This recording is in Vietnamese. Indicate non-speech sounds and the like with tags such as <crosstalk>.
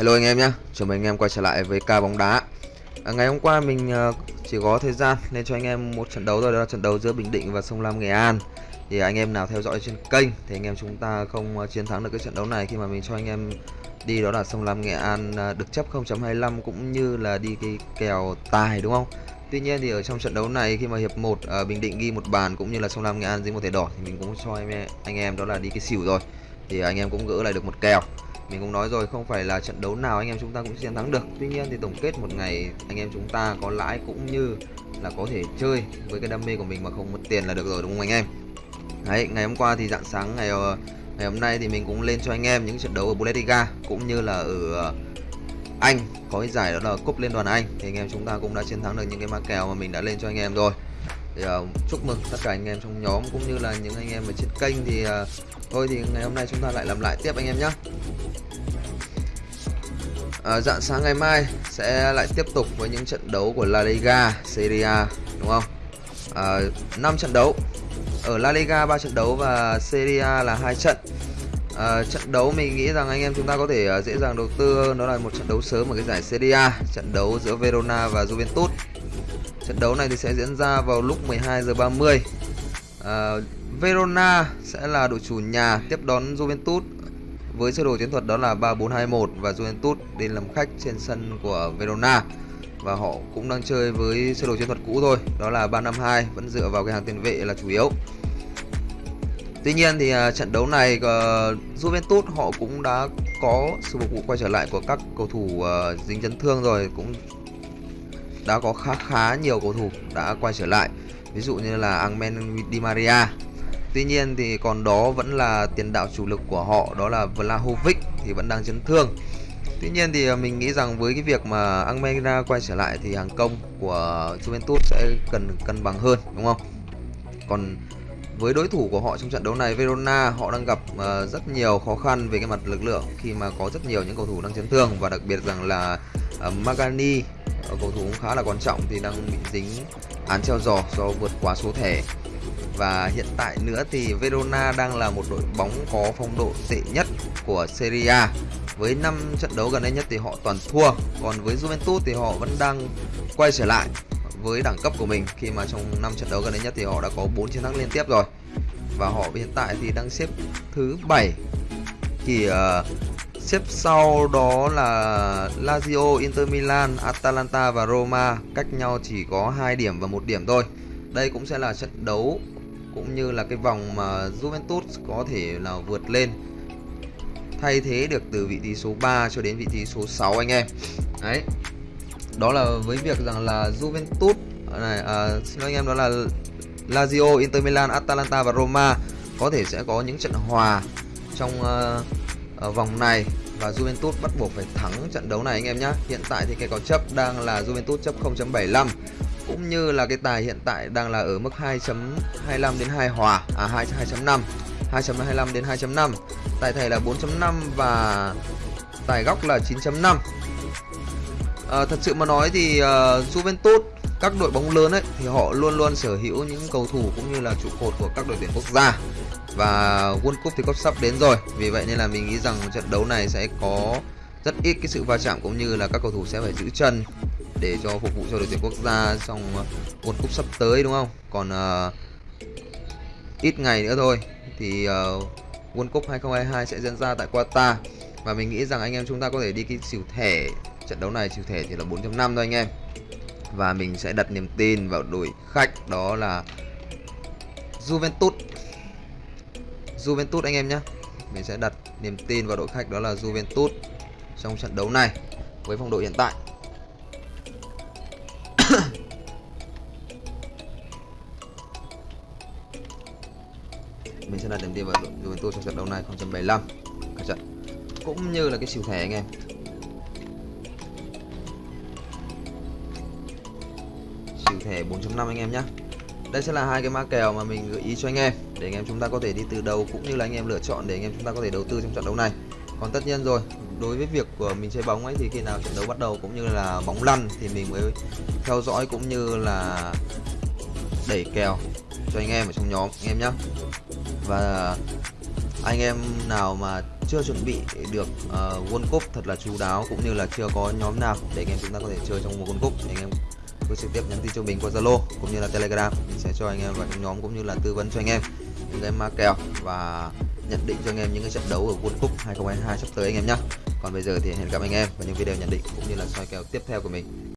Hello anh em nhé, chào mừng anh em quay trở lại với ca bóng đá. À, Ngày hôm qua mình uh, chỉ có thời gian nên cho anh em một trận đấu rồi Đó là trận đấu giữa Bình Định và Sông Lam Nghệ An. Thì anh em nào theo dõi trên kênh thì anh em chúng ta không uh, chiến thắng được cái trận đấu này. Khi mà mình cho anh em đi đó là Sông Lam Nghệ An uh, được chấp 0.25 cũng như là đi cái kèo tài đúng không? Tuy nhiên thì ở trong trận đấu này khi mà hiệp 1 uh, Bình Định ghi một bàn cũng như là Sông Lam Nghệ An dính một thẻ đỏ Thì mình cũng cho anh em, anh em đó là đi cái xỉu rồi. Thì anh em cũng gỡ lại được một kèo mình cũng nói rồi, không phải là trận đấu nào anh em chúng ta cũng chiến thắng được. Tuy nhiên thì tổng kết một ngày, anh em chúng ta có lãi cũng như là có thể chơi với cái đam mê của mình mà không mất tiền là được rồi, đúng không anh em? Đấy, ngày hôm qua thì dạng sáng ngày ờ, ngày hôm nay thì mình cũng lên cho anh em những trận đấu ở Bundesliga cũng như là ở ờ, anh. Có cái giải đó là cúp liên đoàn anh. Thì anh em chúng ta cũng đã chiến thắng được những cái ma kèo mà mình đã lên cho anh em rồi thì uh, chúc mừng tất cả anh em trong nhóm cũng như là những anh em ở trên kênh thì uh, thôi thì ngày hôm nay chúng ta lại làm lại tiếp anh em nhé à, ờ, dạng sáng ngày mai sẽ lại tiếp tục với những trận đấu của La Liga, Serie A đúng không? À, 5 trận đấu ở La Liga 3 trận đấu và Serie A là hai trận. À, trận đấu mình nghĩ rằng anh em chúng ta có thể dễ dàng đầu tư hơn đó là một trận đấu sớm ở cái giải Serie A, trận đấu giữa Verona và Juventus. Trận đấu này thì sẽ diễn ra vào lúc 12 giờ 30. À, ờ, Verona sẽ là đội chủ nhà tiếp đón Juventus với sơ đồ chiến thuật đó là 3-4-2-1 và Juventus đến làm khách trên sân của Verona và họ cũng đang chơi với sơ đồ chiến thuật cũ thôi đó là 3-5-2 vẫn dựa vào cái hàng tiền vệ là chủ yếu Tuy nhiên thì uh, trận đấu này uh, Juventus họ cũng đã có sự phục vụ quay trở lại của các cầu thủ uh, dính chấn thương rồi cũng đã có khá khá nhiều cầu thủ đã quay trở lại ví dụ như là Angmen Di Maria Tuy nhiên thì còn đó vẫn là tiền đạo chủ lực của họ đó là Vlahovic thì vẫn đang chấn thương. Tuy nhiên thì à, mình nghĩ rằng với cái việc mà Almeida quay trở lại thì hàng công của Juventus sẽ cần cân bằng hơn đúng không? Còn với đối thủ của họ trong trận đấu này Verona họ đang gặp uh, rất nhiều khó khăn về cái mặt lực lượng khi mà có rất nhiều những cầu thủ đang chấn thương và đặc biệt rằng là à, uh, Magani Ờ, cầu thủ cũng khá là quan trọng thì đang bị dính án treo giò do vượt quá số thẻ. Và hiện tại nữa thì Verona đang là một đội bóng có phong độ tệ nhất của Serie A. Với 5 trận đấu gần đây nhất thì họ toàn thua còn với Juventus thì họ vẫn đang quay trở lại với đẳng cấp của mình. Khi mà trong 5 trận đấu gần đây nhất thì họ đã có 4 chiến thắng liên tiếp rồi. Và họ hiện tại thì đang xếp thứ 7 thì uh, xếp sau đó là Lazio, Inter Milan, Atalanta và Roma. Cách nhau chỉ có 2 điểm và một điểm thôi. Đây cũng sẽ là trận đấu cũng như là cái vòng mà Juventus có thể là vượt lên. Thay thế được từ vị trí số 3 cho đến vị trí số 6 anh em. Đấy. Đó là với việc rằng là Juventus này à, xin lỗi anh em đó là Lazio, Inter Milan, Atalanta và Roma có thể sẽ có những trận hòa trong uh, ở vòng này và Juventus bắt buộc phải thắng trận đấu này anh em nhé Hiện tại thì cái có chấp đang là Juventus chấp 0.75 cũng như là cái tài hiện tại đang là ở mức 2.25 đến 2 hòa à 2 2.5 2.25 đến 2.5 tài thẻ là 4.5 và tài góc là 9.5 à, ờ, thật sự mà nói thì uh, Juventus các đội bóng lớn ấy thì họ luôn luôn sở hữu những cầu thủ cũng như là trụ cột của các đội tuyển quốc gia và World Cup thì có sắp đến rồi. Vì vậy nên là mình nghĩ rằng trận đấu này sẽ có rất ít cái sự va chạm cũng như là các cầu thủ sẽ phải giữ chân để cho phục vụ cho đội tuyển quốc gia trong World Cup sắp tới đúng không? Còn uh, ít ngày nữa thôi thì uh, World Cup 2022 sẽ diễn ra tại Qatar. Và mình nghĩ rằng anh em chúng ta có thể đi cái xỉu thẻ trận đấu này xỉu thẻ chỉ là 4.5 thôi anh em. Và mình sẽ đặt niềm tin vào đội khách đó là Juventus. Juventus anh em nhé mình sẽ đặt niềm tin vào đội khách đó là Juventus trong trận đấu này với phong độ hiện tại. <coughs> Mình sẽ đặt điểm tin vào Juventus trong trận đấu này 0.75 cả trận. Cũng như là cái siêu thẻ anh em. Siêu thẻ 4.5 anh em nhé đây sẽ là hai cái mã kèo mà mình gợi ý cho anh em để anh em chúng ta có thể đi từ đầu cũng như là anh em lựa chọn để anh em chúng ta có thể đầu tư trong trận đấu này. Còn tất nhiên rồi đối với việc của mình chơi bóng ấy thì khi nào trận đấu bắt đầu cũng như là bóng lăn thì mình mới theo dõi cũng như là đẩy kèo cho anh em ở trong nhóm anh em nhé và anh em nào mà chưa chuẩn bị được uh, World Cup thật là chú đáo cũng như là chưa có nhóm nào để anh em chúng ta có thể chơi trong một World Cup thì anh em cứ trực tiếp nhắn tin cho mình qua Zalo cũng như là Telegram. Mình sẽ cho anh em vào trong nhóm cũng như là tư vấn cho anh em những cái ma kèo và nhận định cho anh em những cái trận đấu ở World Cup 2022 sắp tới anh em nhé còn bây giờ thì hẹn gặp anh em vào những video nhận định cũng như là soi kèo tiếp theo của mình.